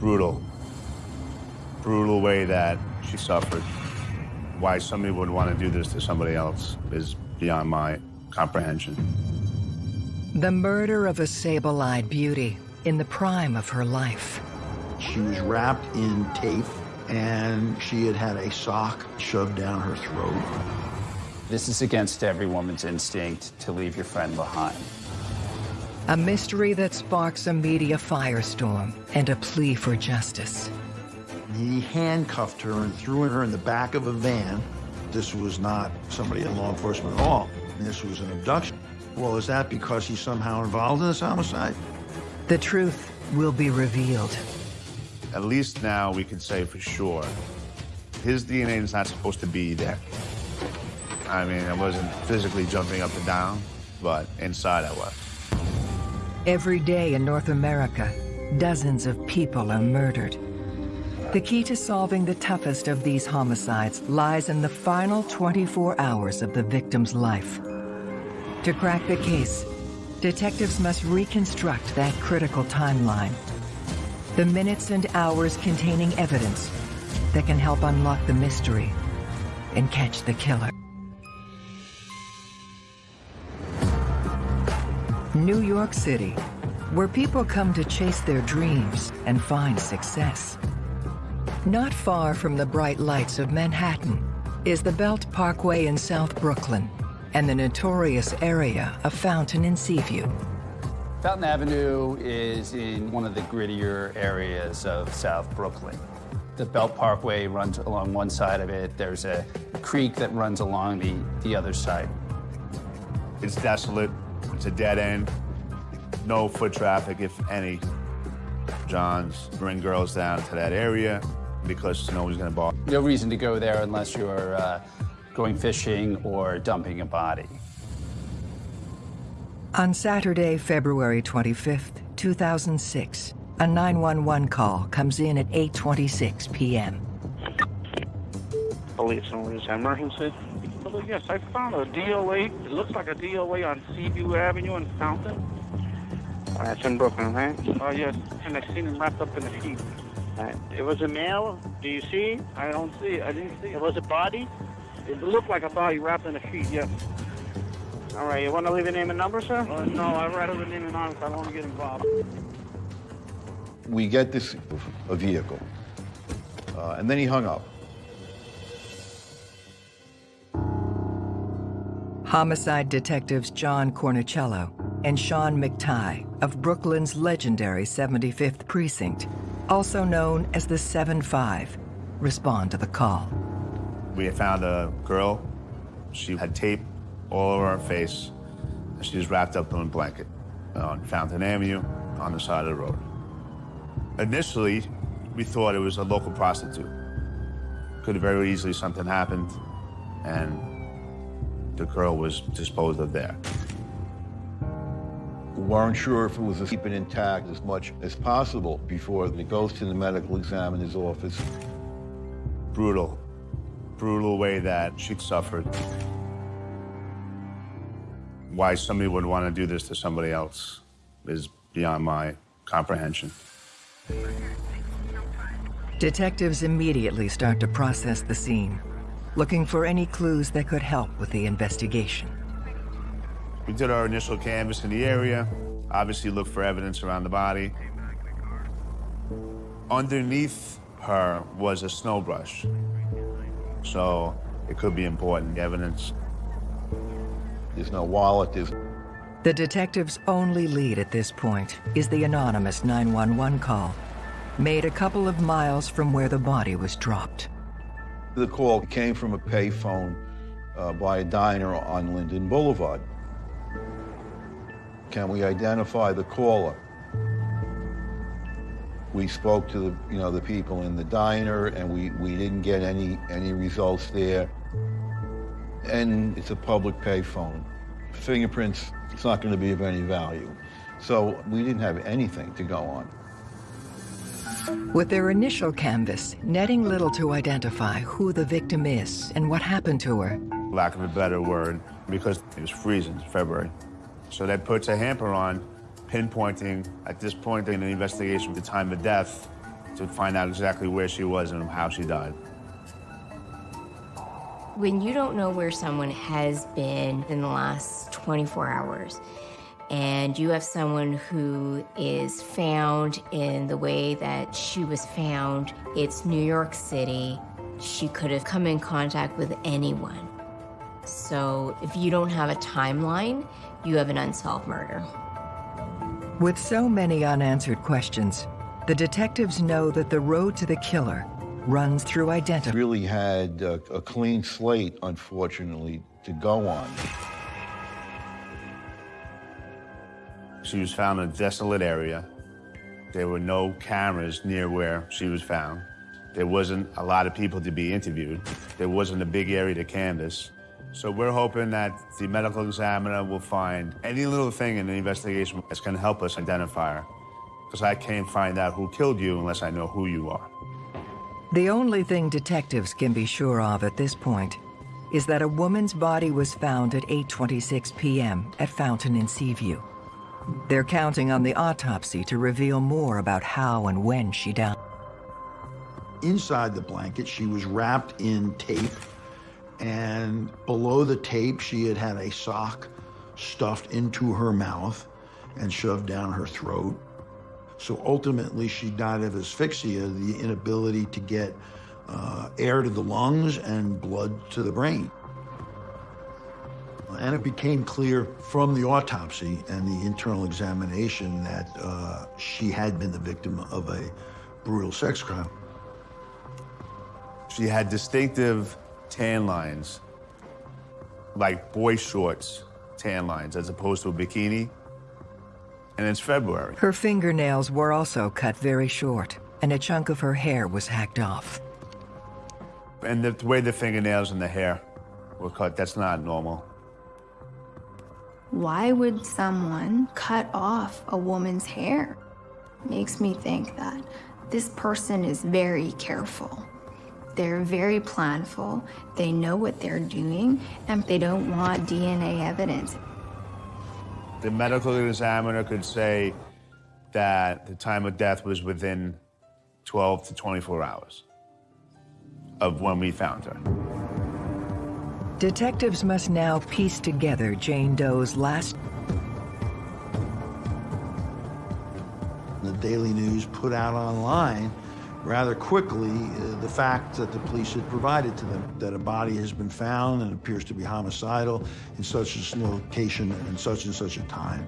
brutal, brutal way that she suffered. Why somebody would want to do this to somebody else is beyond my comprehension. The murder of a sable-eyed beauty in the prime of her life. She was wrapped in tape and she had had a sock shoved down her throat. This is against every woman's instinct to leave your friend behind. A mystery that sparks a media firestorm and a plea for justice. He handcuffed her and threw her in the back of a van. This was not somebody in law enforcement at all. This was an abduction. Well, is that because he's somehow involved in this homicide? The truth will be revealed. At least now we can say for sure his DNA is not supposed to be there. I mean, I wasn't physically jumping up and down, but inside I was. Every day in North America, dozens of people are murdered. The key to solving the toughest of these homicides lies in the final 24 hours of the victim's life. To crack the case, detectives must reconstruct that critical timeline. The minutes and hours containing evidence that can help unlock the mystery and catch the killer. New York City, where people come to chase their dreams and find success. Not far from the bright lights of Manhattan is the Belt Parkway in South Brooklyn and the notorious area of Fountain and Seaview. Fountain Avenue is in one of the grittier areas of South Brooklyn. The Belt Parkway runs along one side of it. There's a creek that runs along the, the other side. It's desolate. It's a dead end. No foot traffic, if any. Johns bring girls down to that area because no one's going to bother. No reason to go there unless you're uh, going fishing or dumping a body. On Saturday, February 25th, 2006, a 911 call comes in at 8.26 p.m. Police and emergency. Well, yes, I found a DOA. It looks like a DOA on Seaview Avenue in Fountain. Uh, That's in Brooklyn, right? Oh, yes, and I seen him wrapped up in a sheet. Right. It was a male. Do you see? I don't see it. I didn't see it. It was a body? It looked like a body wrapped in a sheet, yes. All right, you want to leave a name and number, sir? Uh, no, I'd rather the name and honest. I don't want to get involved. We get this a vehicle, uh, and then he hung up. Homicide detectives John Cornicello and Sean McTighe of Brooklyn's legendary 75th Precinct, also known as the 7-5, respond to the call. We found a girl. She had tape all over her face. She was wrapped up in a blanket uh, on Fountain Avenue on the side of the road. Initially, we thought it was a local prostitute. Could have very easily something happened, and the girl was disposed of there. We weren't sure if it was to keep it intact as much as possible before it goes to the medical examiner's office. Brutal, brutal way that she suffered. Why somebody would want to do this to somebody else is beyond my comprehension. Detectives immediately start to process the scene, looking for any clues that could help with the investigation. We did our initial canvass in the area, obviously looked for evidence around the body. Underneath her was a snow brush, so it could be important evidence. There's no wallet, there's The detective's only lead at this point is the anonymous 911 call, made a couple of miles from where the body was dropped. The call came from a payphone uh, by a diner on Linden Boulevard. Can we identify the caller? We spoke to the, you know, the people in the diner, and we, we didn't get any any results there. And it's a public payphone. Fingerprints, it's not going to be of any value. So we didn't have anything to go on. With their initial canvas, netting little to identify who the victim is and what happened to her, Lack of a better word, because it was freezing, it's February. So that puts a hamper on pinpointing, at this point in the investigation, the time of death to find out exactly where she was and how she died. When you don't know where someone has been in the last 24 hours, and you have someone who is found in the way that she was found, it's New York City. She could have come in contact with anyone. So if you don't have a timeline, you have an unsolved murder. With so many unanswered questions, the detectives know that the road to the killer runs through identity. Really had a, a clean slate, unfortunately, to go on. She was found in a desolate area. There were no cameras near where she was found. There wasn't a lot of people to be interviewed. There wasn't a big area to canvass. So we're hoping that the medical examiner will find any little thing in the investigation that's going to help us identify her. Because I can't find out who killed you unless I know who you are. The only thing detectives can be sure of at this point is that a woman's body was found at 8.26 p.m. at Fountain in Seaview. They're counting on the autopsy to reveal more about how and when she died. Inside the blanket, she was wrapped in tape, and below the tape, she had had a sock stuffed into her mouth and shoved down her throat. So ultimately, she died of asphyxia, the inability to get uh, air to the lungs and blood to the brain. And it became clear from the autopsy and the internal examination that uh, she had been the victim of a brutal sex crime. She had distinctive tan lines, like boy shorts tan lines, as opposed to a bikini. And it's February. Her fingernails were also cut very short, and a chunk of her hair was hacked off. And the, the way the fingernails and the hair were cut, that's not normal. Why would someone cut off a woman's hair? Makes me think that this person is very careful. They're very planful, they know what they're doing, and they don't want DNA evidence. The medical examiner could say that the time of death was within 12 to 24 hours of when we found her. Detectives must now piece together Jane Doe's last. The Daily News put out online rather quickly uh, the fact that the police had provided to them that a body has been found and appears to be homicidal in such and such a location and such and such a time.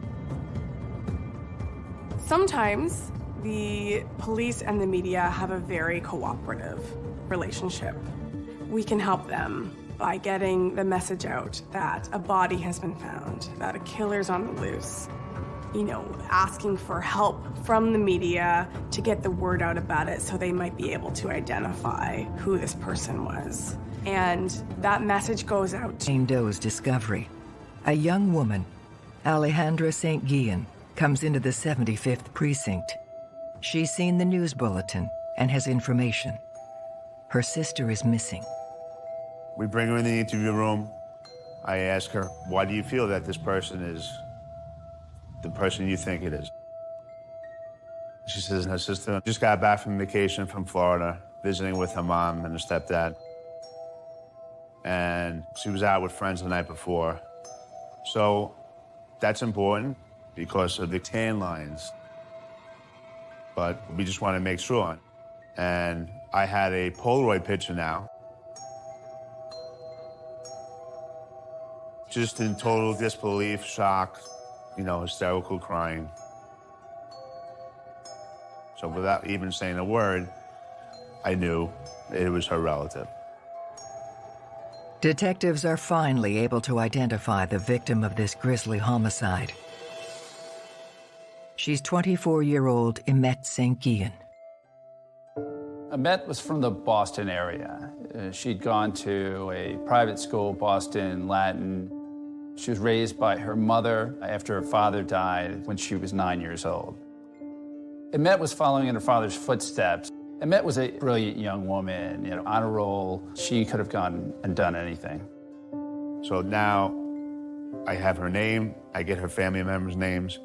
Sometimes the police and the media have a very cooperative relationship. We can help them by getting the message out that a body has been found, that a killer's on the loose. You know, asking for help from the media to get the word out about it so they might be able to identify who this person was. And that message goes out Jane Doe's discovery. A young woman, Alejandra St. Guillen, comes into the 75th precinct. She's seen the news bulletin and has information. Her sister is missing. We bring her in the interview room. I ask her, why do you feel that this person is the person you think it is? She says her sister just got back from vacation from Florida, visiting with her mom and her stepdad. And she was out with friends the night before. So that's important because of the tan lines. But we just want to make sure. And I had a Polaroid picture now just in total disbelief, shock, you know, hysterical crying. So without even saying a word, I knew it was her relative. Detectives are finally able to identify the victim of this grisly homicide. She's 24-year-old Imette St. Guillen. Imette was from the Boston area. Uh, she'd gone to a private school, Boston Latin, she was raised by her mother after her father died when she was nine years old. Imette was following in her father's footsteps. Imette was a brilliant young woman, you know, on a roll. She could have gone and done anything. So now I have her name, I get her family members' names,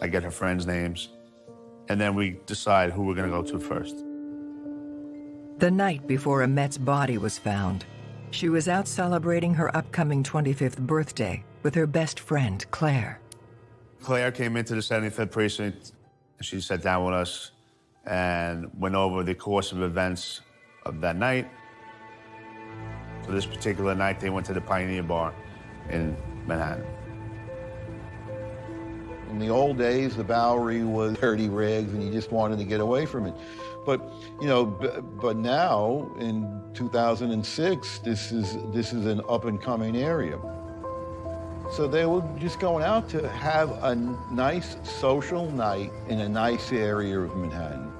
I get her friends' names, and then we decide who we're gonna go to first. The night before Imette's body was found, she was out celebrating her upcoming 25th birthday with her best friend, Claire. Claire came into the 75th precinct. She sat down with us and went over the course of events of that night. So this particular night, they went to the Pioneer Bar in Manhattan. In the old days, the Bowery was dirty rigs, and you just wanted to get away from it. But you know, but now in 2006, this is this is an up and coming area. So they were just going out to have a nice social night in a nice area of Manhattan.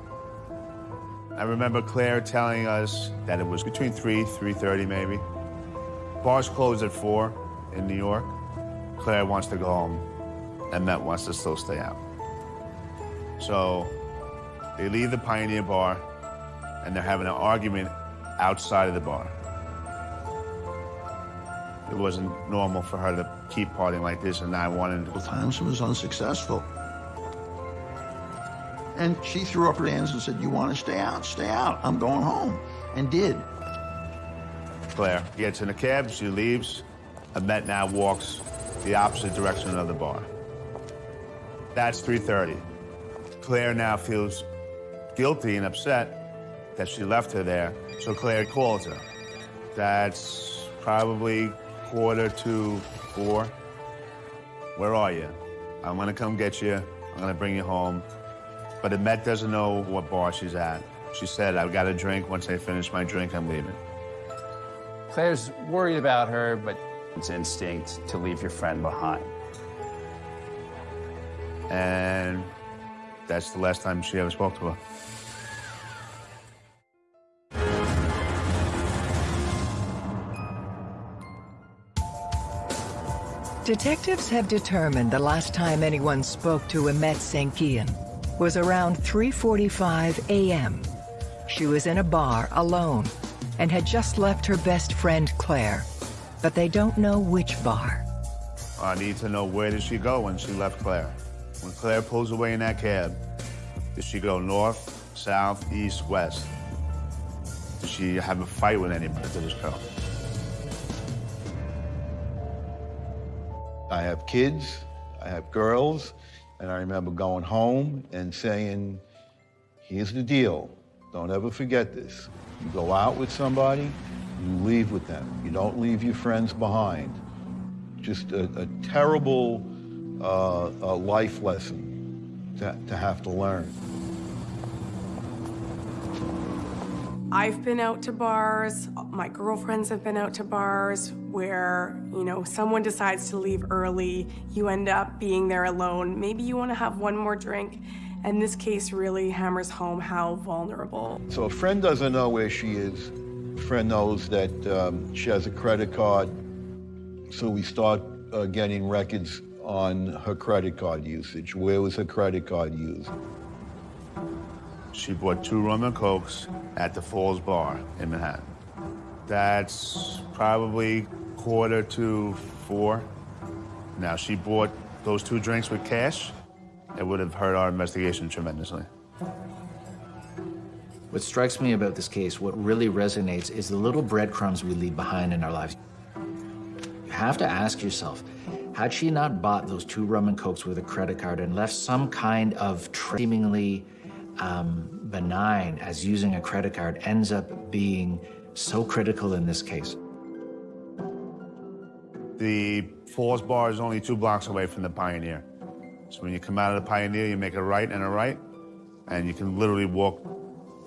I remember Claire telling us that it was between 3, 3.30 maybe. Bars closed at 4 in New York. Claire wants to go home, and Met wants to still stay out. So they leave the Pioneer Bar, and they're having an argument outside of the bar. It wasn't normal for her to keep partying like this, and I wanted to. Times was unsuccessful. And she threw up her hands and said, You want to stay out? Stay out. I'm going home. And did. Claire gets in a cab, she leaves. Imette now walks the opposite direction of the bar. That's 3.30. Claire now feels guilty and upset that she left her there, so Claire calls her. That's probably quarter to four. Where are you? I'm gonna come get you. I'm gonna bring you home. But Imette doesn't know what bar she's at. She said, I've got a drink. Once I finish my drink, I'm leaving. Claire's worried about her, but it's instinct to leave your friend behind. And that's the last time she ever spoke to her. Detectives have determined the last time anyone spoke to Imette St. Guillen was around 3.45 a.m. She was in a bar alone and had just left her best friend Claire, but they don't know which bar. I need to know where did she go when she left Claire? When Claire pulls away in that cab, did she go north, south, east, west? Did she have a fight with anybody to this girl? I have kids, I have girls, and I remember going home and saying, here's the deal. Don't ever forget this. You go out with somebody, you leave with them. You don't leave your friends behind. Just a, a terrible uh, a life lesson to, to have to learn. I've been out to bars, my girlfriends have been out to bars where, you know, someone decides to leave early, you end up being there alone. Maybe you want to have one more drink. And this case really hammers home how vulnerable. So a friend doesn't know where she is. A friend knows that um, she has a credit card. So we start uh, getting records on her credit card usage. Where was her credit card used? She bought two rum and cokes at the Falls Bar in Manhattan. That's probably quarter to four. Now, she bought those two drinks with cash. It would have hurt our investigation tremendously. What strikes me about this case, what really resonates, is the little breadcrumbs we leave behind in our lives. You have to ask yourself, had she not bought those two rum and cokes with a credit card and left some kind of seemingly um, benign as using a credit card ends up being so critical in this case? The Falls Bar is only two blocks away from the Pioneer. So when you come out of the Pioneer, you make a right and a right, and you can literally walk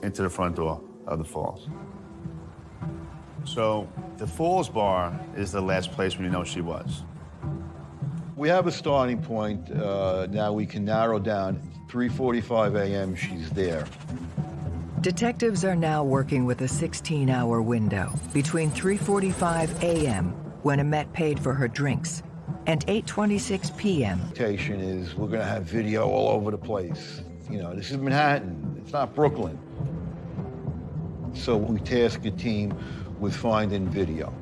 into the front door of the Falls. So the Falls Bar is the last place we know she was. We have a starting point. Uh, now we can narrow down 3.45 a.m. she's there. Detectives are now working with a 16-hour window between 3.45 a.m., when Imette paid for her drinks, and 8.26 p.m. Expectation is we're going to have video all over the place. You know, this is Manhattan. It's not Brooklyn. So we task a team with finding video.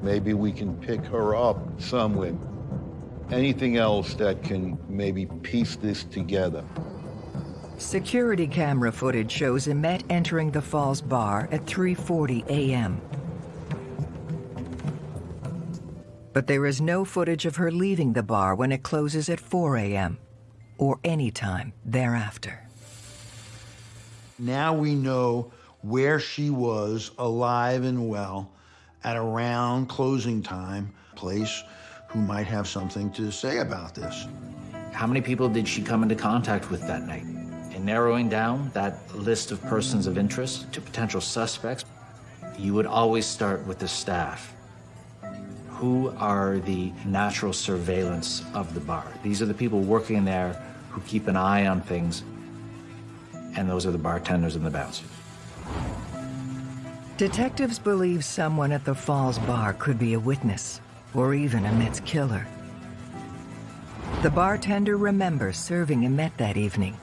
Maybe we can pick her up somewhere. Anything else that can maybe piece this together. Security camera footage shows Imette entering the Falls bar at 3.40 a.m. But there is no footage of her leaving the bar when it closes at 4 a.m. or any time thereafter. Now we know where she was alive and well at around closing time, place who might have something to say about this. How many people did she come into contact with that night? In narrowing down that list of persons of interest to potential suspects, you would always start with the staff. Who are the natural surveillance of the bar? These are the people working there who keep an eye on things, and those are the bartenders and the bouncers. Detectives believe someone at the Falls bar could be a witness, or even Imette's killer. The bartender remembers serving Imette that evening.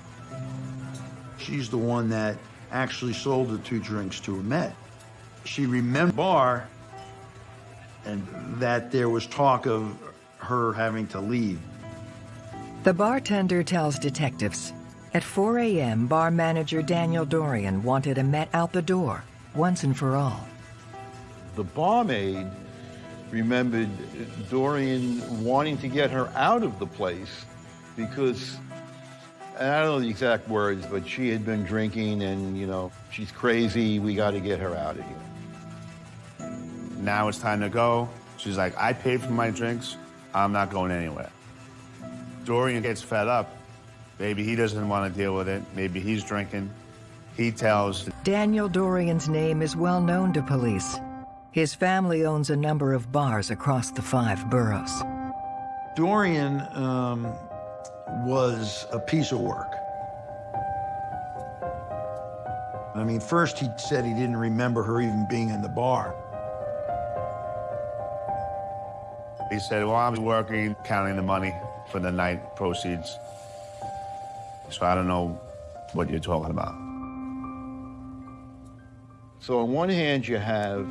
She's the one that actually sold the two drinks to Imette. She remembered bar and that there was talk of her having to leave. The bartender tells detectives at 4 a.m., bar manager Daniel Dorrian wanted Imette out the door once and for all. The barmaid remembered Dorrian wanting to get her out of the place because, and I don't know the exact words, but she had been drinking and, you know, she's crazy, we got to get her out of here. Now it's time to go. She's like, I paid for my drinks. I'm not going anywhere. Dorrian gets fed up. Maybe he doesn't want to deal with it. Maybe he's drinking. He tells. Daniel Dorrian's name is well known to police. His family owns a number of bars across the five boroughs. Dorrian um, was a piece of work. I mean, first he said he didn't remember her even being in the bar. He said, well, I was working, counting the money for the night proceeds. So I don't know what you're talking about. So on one hand, you have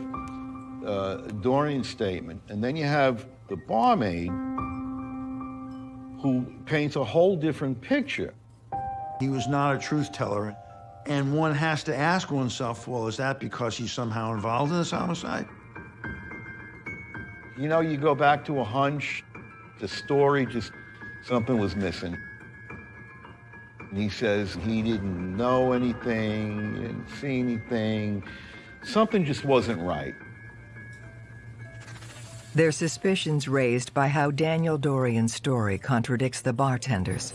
uh, Dorrian's statement, and then you have the barmaid who paints a whole different picture. He was not a truth teller. And one has to ask oneself, well, is that because he's somehow involved in this homicide? You know, you go back to a hunch, the story just, something was missing. And he says he didn't know anything, he didn't see anything. Something just wasn't right. Their suspicions raised by how Daniel Dorrian's story contradicts the bartender's.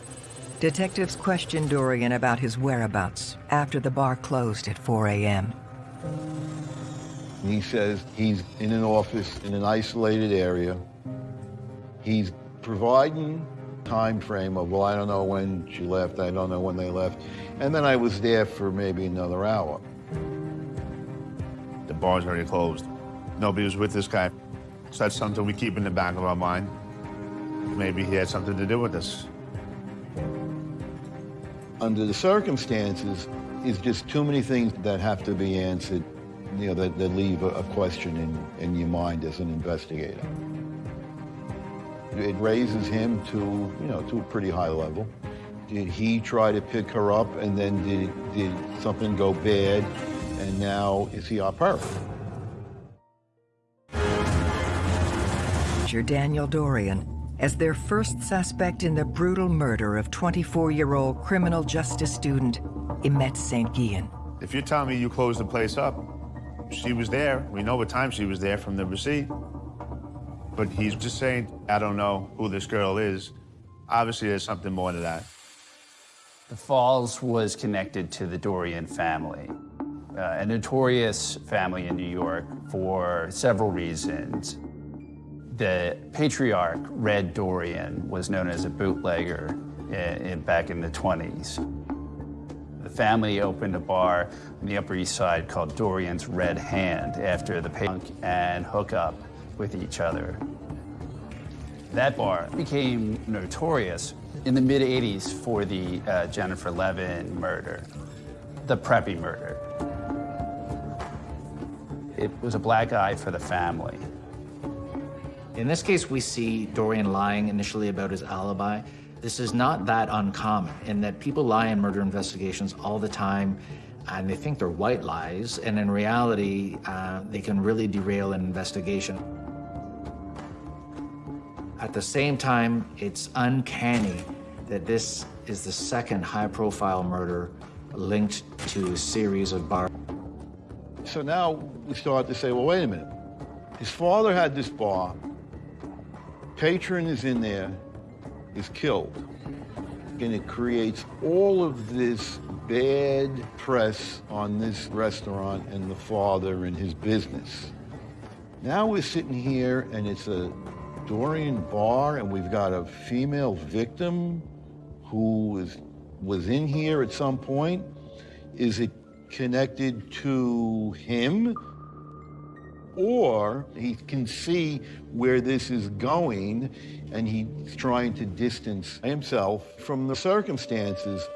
Detectives question Dorrian about his whereabouts after the bar closed at 4 a.m. He says he's in an office in an isolated area. He's providing time frame of, well, I don't know when she left, I don't know when they left. And then I was there for maybe another hour. The bar's already closed. Nobody was with this guy. So that's something we keep in the back of our mind. Maybe he had something to do with this. Under the circumstances, it's just too many things that have to be answered, you know, that, that leave a, a question in, in your mind as an investigator. It raises him to, you know, to a pretty high level. Did he try to pick her up and then did, did something go bad and now is he off her? Daniel Dorrian as their first suspect in the brutal murder of 24-year-old criminal justice student Imette St. Guillen. If you tell me you closed the place up, she was there. We know what time she was there from the receipt. But he's just saying, I don't know who this girl is. Obviously, there's something more to that. The Falls was connected to the Dorrian family, uh, a notorious family in New York for several reasons. The patriarch, Red Dorrian, was known as a bootlegger in, in, back in the 20s. The family opened a bar on the Upper East Side called Dorrian's Red Hand after the punk and hook up with each other. That bar became notorious in the mid 80s for the uh, Jennifer Levin murder, the Preppy murder. It was a black eye for the family. In this case, we see Dorrian lying initially about his alibi, This is not that uncommon in that people lie in murder investigations all the time and they think they're white lies, and in reality, uh, they can really derail an investigation. At the same time, it's uncanny that this is the second high-profile murder linked to a series of bar. So now we start to say, well, wait a minute. His father had this bar. Patron is in there, is killed. And it creates all of this bad press on this restaurant and the father and his business. Now we're sitting here and it's a Dorrian bar and we've got a female victim who was, was in here at some point. Is it connected to him? Or he can see where this is going and he's trying to distance himself from the circumstances.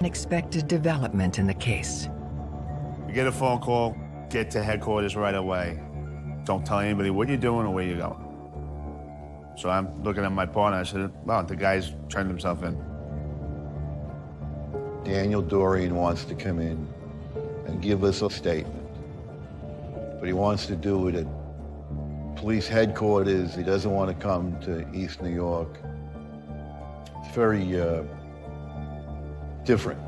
Unexpected development in the case. You get a phone call, get to headquarters right away. Don't tell anybody what you're doing or where you're going. So I'm looking at my partner, I said, wow, the guy's turned himself in. Daniel Dorrian wants to come in and give us a statement. But he wants to do it at police headquarters. He doesn't want to come to East New York. It's very uh, different.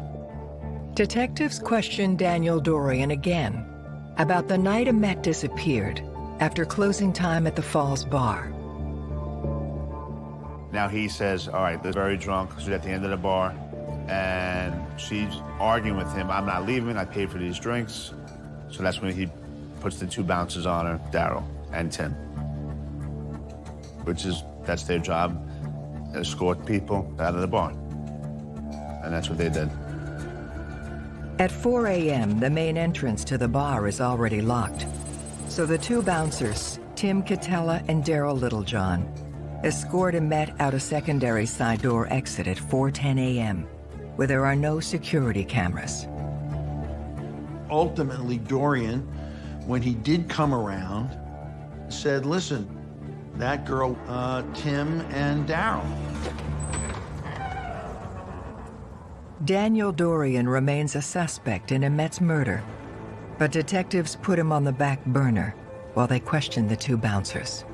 Detectives questioned Daniel Dorrian again about the night Imette disappeared after closing time at the Falls Bar. Now he says, all right, they're very drunk. She's at the end of the bar. And she's arguing with him. I'm not leaving. I paid for these drinks. So that's when he puts the two bouncers on her, Darryl and Tim. Which is, that's their job, escort people out of the bar. And that's what they did. At 4 a.m., the main entrance to the bar is already locked. So the two bouncers, Tim Catella and Darryl Littlejohn, escort Imette out a secondary side door exit at 4.10 a.m., where there are no security cameras. Ultimately, Dorrian, when he did come around, said, listen, that girl, uh, Tim and Darryl. Daniel Dorrian remains a suspect in Imette's murder, but detectives put him on the back burner while they question the two bouncers.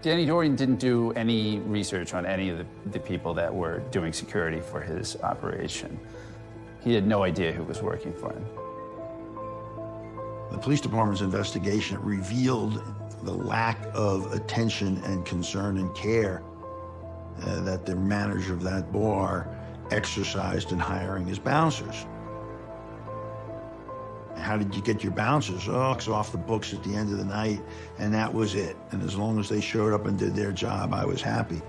Danny Dorrian didn't do any research on any of the, the people that were doing security for his operation. He had no idea who was working for him. The police department's investigation revealed the lack of attention and concern and care uh, that the manager of that bar exercised in hiring his bouncers. How did you get your bouncers? Oh, it's off the books at the end of the night, and that was it. And as long as they showed up and did their job, I was happy.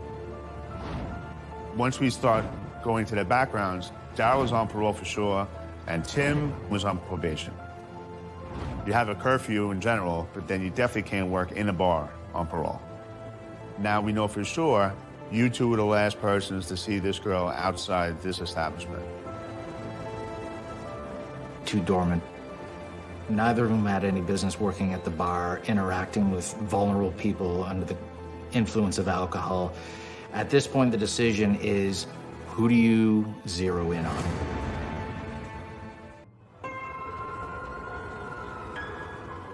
Once we start going to their backgrounds, Darryl was on parole for sure, and Tim was on probation. You have a curfew in general, but then you definitely can't work in a bar on parole. Now we know for sure you two were the last persons to see this girl outside this establishment. Two dormant. Neither of them had any business working at the bar, interacting with vulnerable people under the influence of alcohol. At this point, the decision is who do you zero in on?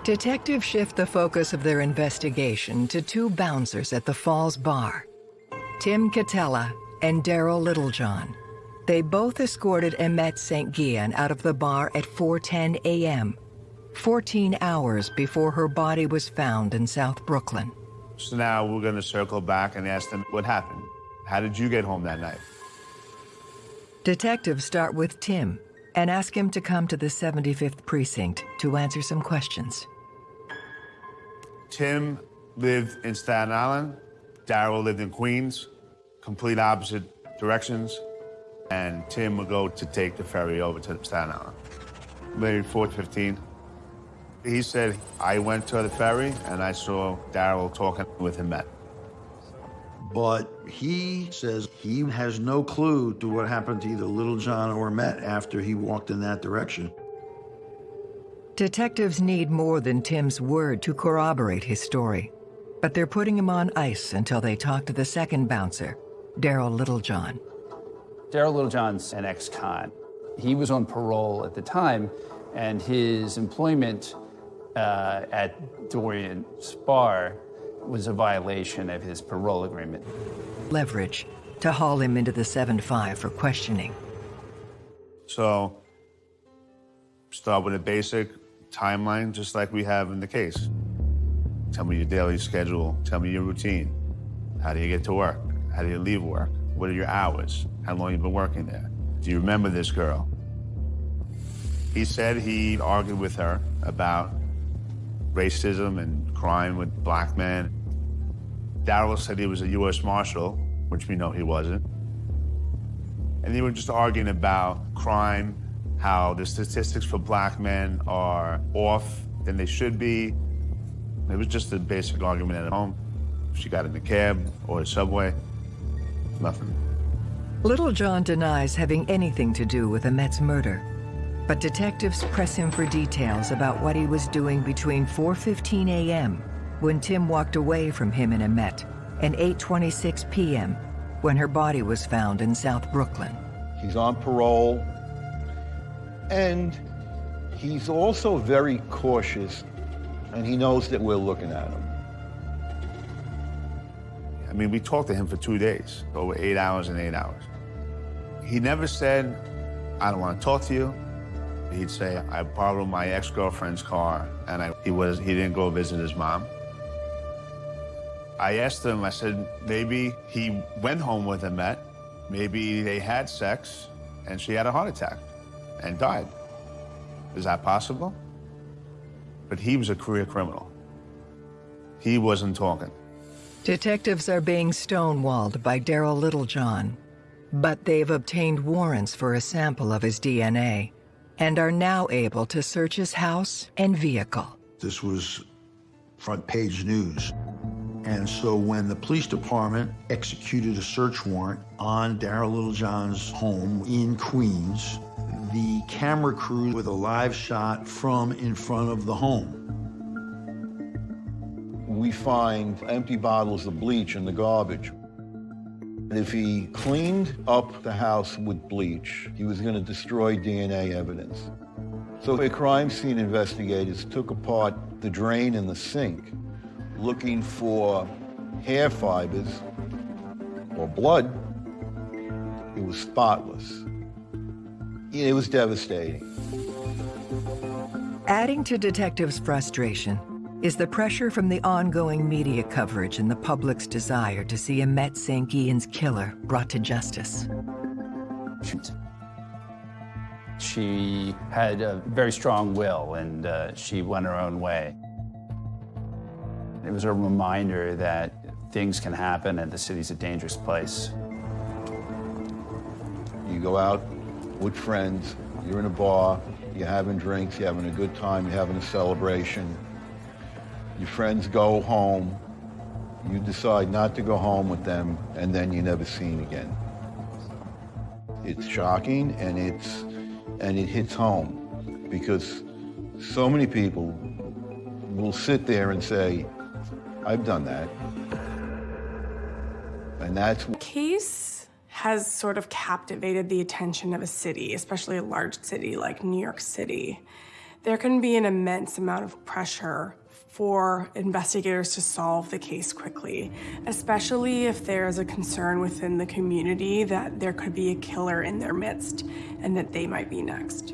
Detectives shift the focus of their investigation to two bouncers at the Falls Bar, Tim Catella and Darryl Littlejohn. They both escorted Imette St. Guillen out of the bar at 4.10 a.m., 14 hours before her body was found in South Brooklyn. So now we're going to circle back and ask them what happened. How did you get home that night? Detectives start with Tim and ask him to come to the 75th precinct to answer some questions. Tim lived in Staten Island. Darryl lived in Queens, complete opposite directions. And Tim would go to take the ferry over to Staten Island. Maybe 4.15. He said, I went to the ferry and I saw Darryl talking with Imette. But he says he has no clue to what happened to either Littlejohn or Met after he walked in that direction. Detectives need more than Tim's word to corroborate his story. but they're putting him on ice until they talk to the second bouncer, Darryl Littlejohn. Darryl Littlejohn's an ex-con. He was on parole at the time, and his employment uh, at Dorrian's bar was a violation of his parole agreement. Leverage to haul him into the 7-5 for questioning. So, start with a basic timeline, just like we have in the case. Tell me your daily schedule. Tell me your routine. How do you get to work? How do you leave work? What are your hours? How long you been working there? Do you remember this girl? He said he argued with her about racism and crime with black men. Darryl said he was a U.S. Marshal, which we know he wasn't. And they were just arguing about crime, how the statistics for black men are off than they should be. It was just a basic argument at home. She got in the cab or the subway, nothing. Littlejohn denies having anything to do with Imette's murder, but detectives press him for details about what he was doing between 4.15 a.m., when Tim walked away from him and Imette, and 8.26 p.m., when her body was found in South Brooklyn. He's on parole, and he's also very cautious, and he knows that we're looking at him. I mean, we talked to him for two days, over eight hours and eight hours. He never said, I don't want to talk to you. He'd say, I borrowed my ex-girlfriend's car, and I, he, was, he didn't go visit his mom. I asked him, I said, maybe he went home with Imette, maybe they had sex, and she had a heart attack and died. Is that possible? But he was a career criminal. He wasn't talking. Detectives are being stonewalled by Darryl Littlejohn, but they've obtained warrants for a sample of his DNA and are now able to search his house and vehicle. This was front page news. And so when the police department executed a search warrant on Darryl Littlejohn's home in Queens, the camera crew with a live shot from in front of the home. We find empty bottles of bleach in the garbage. If he cleaned up the house with bleach, he was going to destroy DNA evidence. So the crime scene investigators took apart the drain in the sink, looking for hair fibers or blood. It was spotless. It was devastating. Adding to detectives' frustration is the pressure from the ongoing media coverage and the public's desire to see Imette St. Guillen's killer brought to justice. She had a very strong will, and uh, she went her own way. It was a reminder that things can happen and the city's a dangerous place. You go out with friends, you're in a bar, you're having drinks, you're having a good time, you're having a celebration. Your friends go home, you decide not to go home with them, and then you're never seen again. It's shocking and it's and it hits home because so many people will sit there and say, I've done that. And that's Case has sort of captivated the attention of a city, especially a large city like New York City. There can be an immense amount of pressure for investigators to solve the case quickly, especially if there is a concern within the community that there could be a killer in their midst and that they might be next.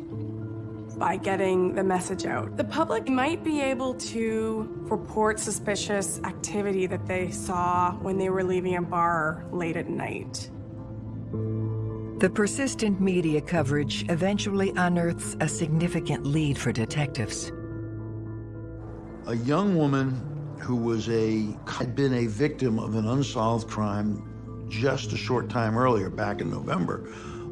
By getting the message out, the public might be able to report suspicious activity that they saw when they were leaving a bar late at night. The persistent media coverage eventually unearths a significant lead for detectives. A young woman who was a had been a victim of an unsolved crime just a short time earlier, back in November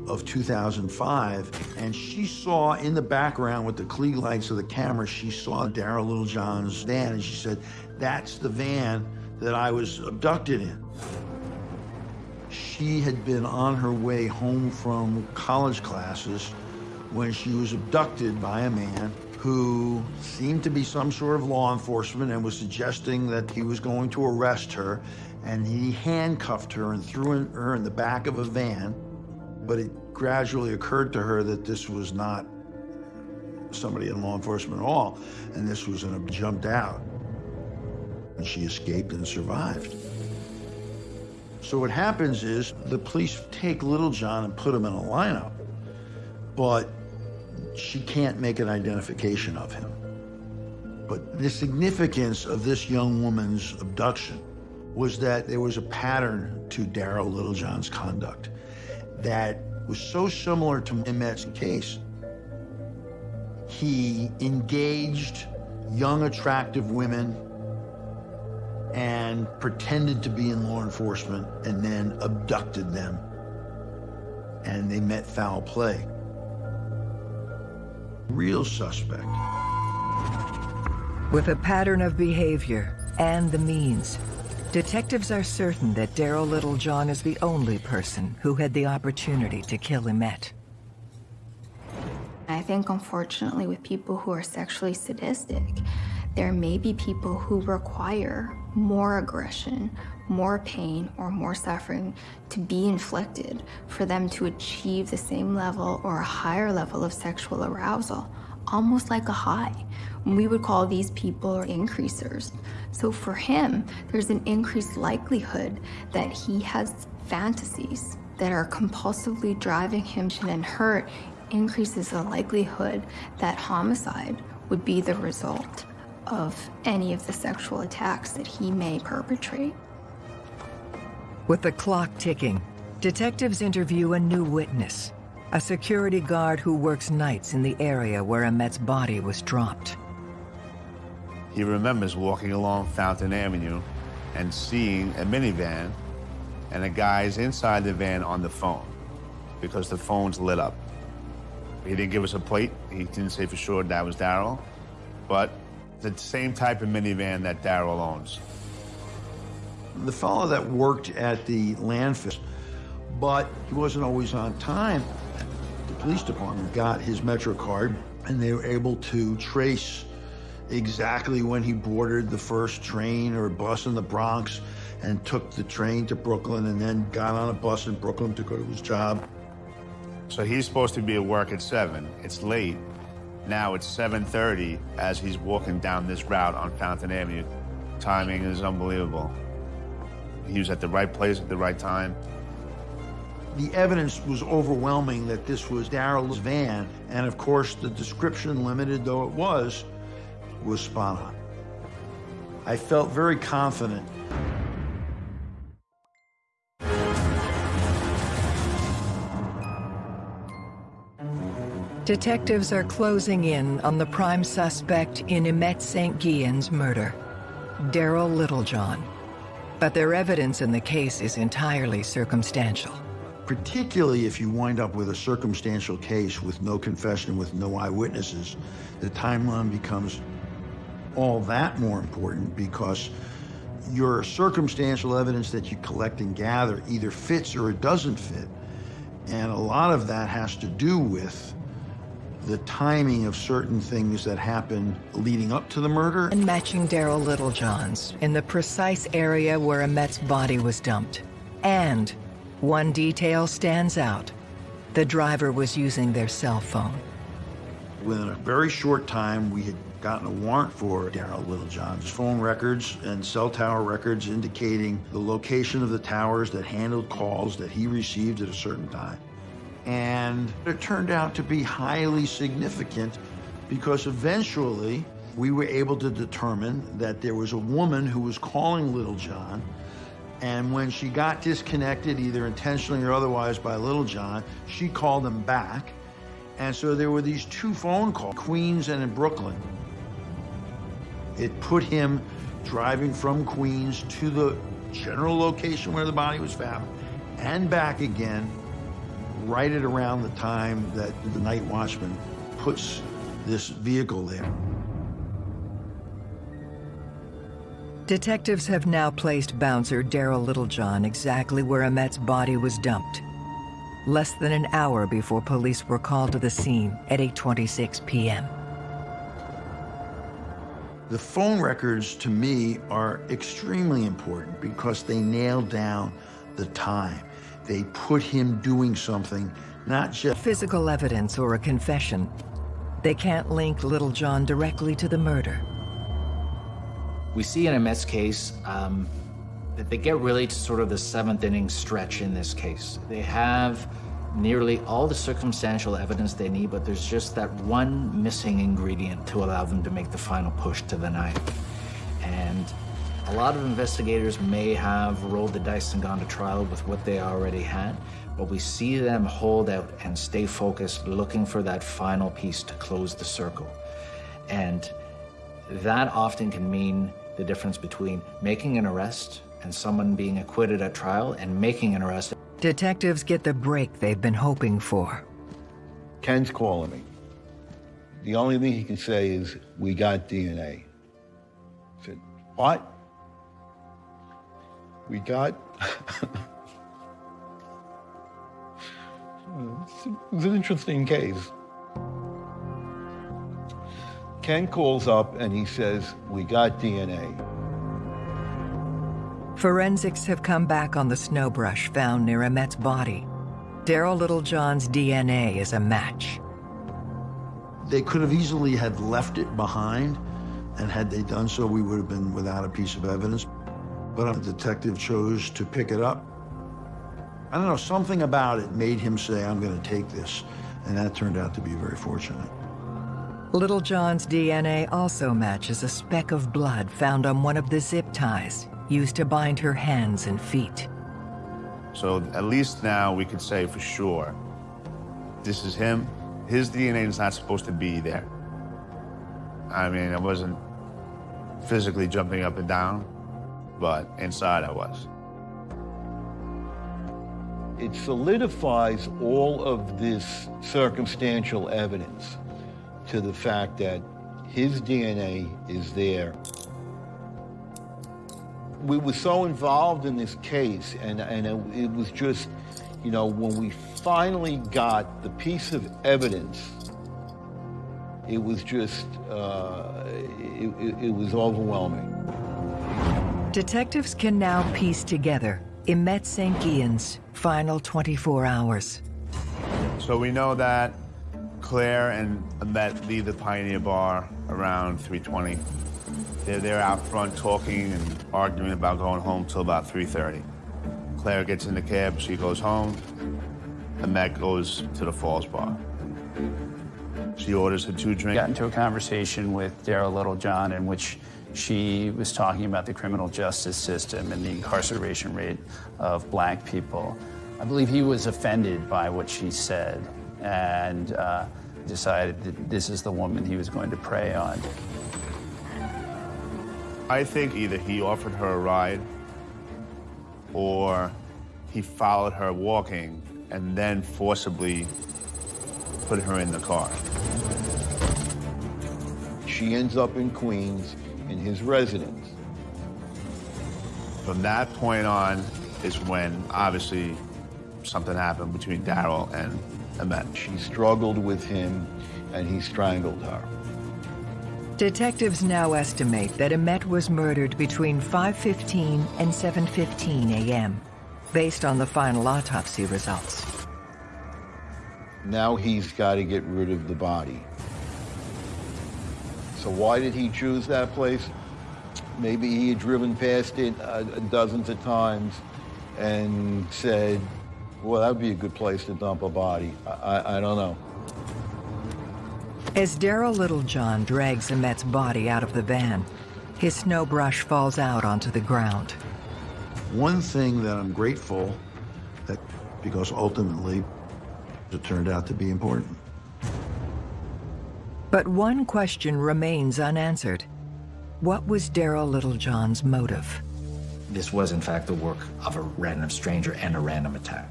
of 2005, and she saw in the background with the Klieg lights of the camera, she saw Darryl Littlejohn's van, and she said, "That's the van that I was abducted in." She had been on her way home from college classes when she was abducted by a man who seemed to be some sort of law enforcement and was suggesting that he was going to arrest her, and he handcuffed her and threw her in the back of a van. But it gradually occurred to her that this was not somebody in law enforcement at all, and this was an jumped out. And she escaped and survived. So what happens is the police take Littlejohn and put him in a lineup, but she can't make an identification of him. But the significance of this young woman's abduction was that there was a pattern to Darryl Littlejohn's conduct that was so similar to Imette's case. He engaged young, attractive women and pretended to be in law enforcement and then abducted them. And they met foul play. Real suspect. With a pattern of behavior and the means, detectives are certain that Darryl Littlejohn is the only person who had the opportunity to kill Imette. I think, unfortunately, with people who are sexually sadistic, there may be people who require more aggression, more pain, or more suffering to be inflicted for them to achieve the same level or a higher level of sexual arousal, almost like a high. We would call these people increasers. So for him, there's an increased likelihood that he has fantasies that are compulsively driving him and hurt increases the likelihood that homicide would be the result of any of the sexual attacks that he may perpetrate. With the clock ticking, detectives interview a new witness, a security guard who works nights in the area where Imette's body was dropped. He remembers walking along Fountain Avenue and seeing a minivan and a guy's inside the van on the phone because the phone's lit up. He didn't give us a plate. He didn't say for sure that was Darryl, but the same type of minivan that Darryl owns. The fellow that worked at the landfill, but he wasn't always on time. The police department got his Metro card, and they were able to trace exactly when he boarded the first train or bus in the Bronx and took the train to Brooklyn and then got on a bus in Brooklyn to go to his job. So he's supposed to be at work at 7. It's late. Now it's 7.30 as he's walking down this route on Fountain Avenue. Timing is unbelievable. He was at the right place at the right time. The evidence was overwhelming that this was Darryl's van, and of course the description, limited though it was, was spot on. I felt very confident Detectives are closing in on the prime suspect in Imette St. Guillen's murder, Darryl Littlejohn. But their evidence in the case is entirely circumstantial. Particularly if you wind up with a circumstantial case with no confession, with no eyewitnesses, the timeline becomes all that more important because your circumstantial evidence that you collect and gather either fits or it doesn't fit. And a lot of that has to do with the timing of certain things that happened leading up to the murder. And matching Darryl Littlejohn's in the precise area where Imette's body was dumped. And one detail stands out. The driver was using their cell phone. Within a very short time, we had gotten a warrant for Darryl Littlejohn's phone records and cell tower records indicating the location of the towers that handled calls that he received at a certain time. And it turned out to be highly significant because eventually we were able to determine that there was a woman who was calling Littlejohn. And when she got disconnected, either intentionally or otherwise by Littlejohn, she called him back. And so there were these two phone calls, Queens and in Brooklyn. It put him driving from Queens to the general location where the body was found and back again right at around the time that the night watchman puts this vehicle there. Detectives have now placed bouncer Darryl Littlejohn exactly where Imette's body was dumped. Less than an hour before police were called to the scene at 8.26 p.m. The phone records, to me, are extremely important because they nail down the time. They put him doing something, not just physical evidence or a confession. They can't link Littlejohn directly to the murder. We see in Imette's case um, that they get really to sort of the seventh inning stretch in this case. They have nearly all the circumstantial evidence they need, but there's just that one missing ingredient to allow them to make the final push to the knife. And a lot of investigators may have rolled the dice and gone to trial with what they already had, but we see them hold out and stay focused, looking for that final piece to close the circle. And that often can mean the difference between making an arrest and someone being acquitted at trial and making an arrest. Detectives get the break they've been hoping for. Ken's calling me. The only thing he can say is, we got DNA. I said, what? We got... it was an interesting case. Ken calls up and he says, we got DNA. Forensics have come back on the snowbrush found near Imette's body. Darryl Littlejohn's DNA is a match. They could have easily had left it behind, and had they done so, we would have been without a piece of evidence. But the detective chose to pick it up. I don't know, something about it made him say, I'm going to take this. And that turned out to be very fortunate. Littlejohn's DNA also matches a speck of blood found on one of the zip ties used to bind her hands and feet. So at least now we could say for sure, this is him. His DNA is not supposed to be there. I mean, I wasn't physically jumping up and down, but inside I was. It solidifies all of this circumstantial evidence to the fact that his DNA is there. We were so involved in this case, and, and it, it was just, you know, when we finally got the piece of evidence, it was just, uh, it, it, it was overwhelming. Detectives can now piece together Imette St. Guillen's final 24 hours. So we know that Claire and Imette leave the Pioneer Bar around 3.20. They're there out front talking and arguing about going home till about 3.30. Claire gets in the cab, she goes home. Imette goes to the Falls Bar. She orders her two drinks. Got into a conversation with Darryl Littlejohn in which she was talking about the criminal justice system and the incarceration rate of black people. I believe he was offended by what she said and uh, decided that this is the woman he was going to prey on. I think either he offered her a ride or he followed her walking and then forcibly put her in the car. She ends up in Queens in his residence. From that point on is when obviously something happened between Darryl and Imette. She struggled with him and he strangled her. Detectives now estimate that Imette was murdered between 5.15 and 7.15 a.m., based on the final autopsy results. Now he's got to get rid of the body. So why did he choose that place? Maybe he had driven past it uh, dozens of times and said, well, that would be a good place to dump a body. I, I, I don't know. As Darryl Littlejohn drags Imette's body out of the van, his snow brush falls out onto the ground. One thing that I'm grateful that, because ultimately it turned out to be important. But one question remains unanswered. What was Darryl Littlejohn's motive? This was, in fact, the work of a random stranger and a random attack.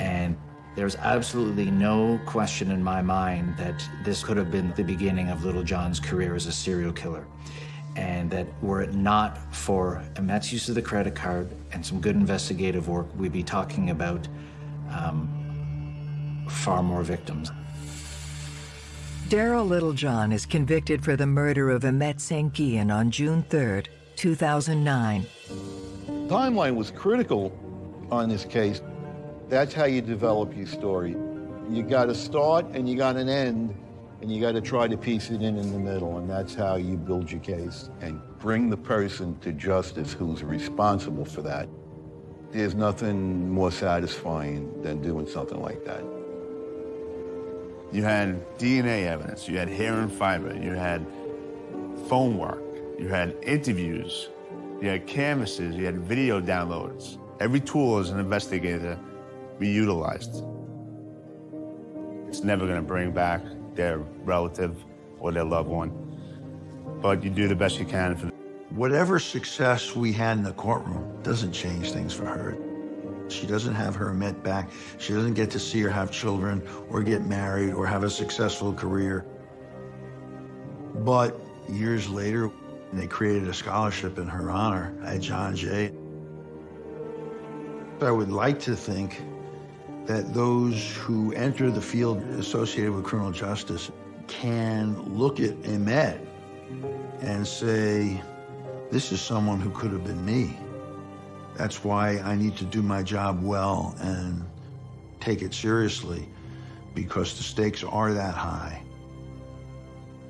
And there's absolutely no question in my mind that this could have been the beginning of Littlejohn's career as a serial killer. And that were it not for Imette's use of the credit card and some good investigative work, we'd be talking about um, far more victims. Darryl Littlejohn is convicted for the murder of Imette St. Guillen on June 3, 2009. Timeline was critical on this case. That's how you develop your story. You got a start and you got an end, and you got to try to piece it in in the middle, and that's how you build your case and bring the person to justice who's responsible for that. There's nothing more satisfying than doing something like that. You had DNA evidence, you had hair and fiber, you had phone work, you had interviews, you had canvases, you had video downloads. Every tool as an investigator we utilized. It's never gonna bring back their relative or their loved one, but you do the best you can for them. Whatever success we had in the courtroom doesn't change things for her. She doesn't have her met back. She doesn't get to see her have children or get married or have a successful career. But years later, they created a scholarship in her honor at John Jay. I would like to think that those who enter the field associated with criminal justice can look at Imette and say, this is someone who could have been me. That's why I need to do my job well and take it seriously because the stakes are that high.